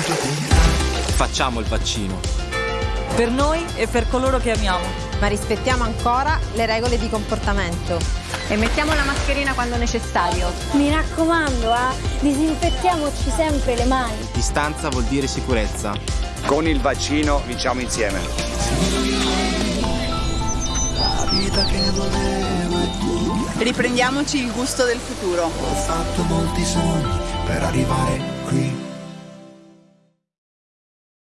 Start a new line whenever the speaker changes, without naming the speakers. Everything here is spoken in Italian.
Facciamo il vaccino.
Per noi e per coloro che amiamo.
Ma rispettiamo ancora le regole di comportamento.
E mettiamo la mascherina quando necessario.
Mi raccomando, eh, disinfettiamoci sempre le mani.
Distanza vuol dire sicurezza.
Con il vaccino vinciamo insieme.
Riprendiamoci il gusto del futuro.
Ho fatto molti sogni per arrivare qui